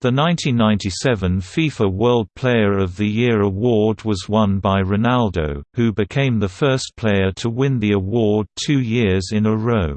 The 1997 FIFA World Player of the Year award was won by Ronaldo, who became the first player to win the award two years in a row.